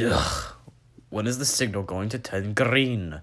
Ugh. When is the signal going to turn green?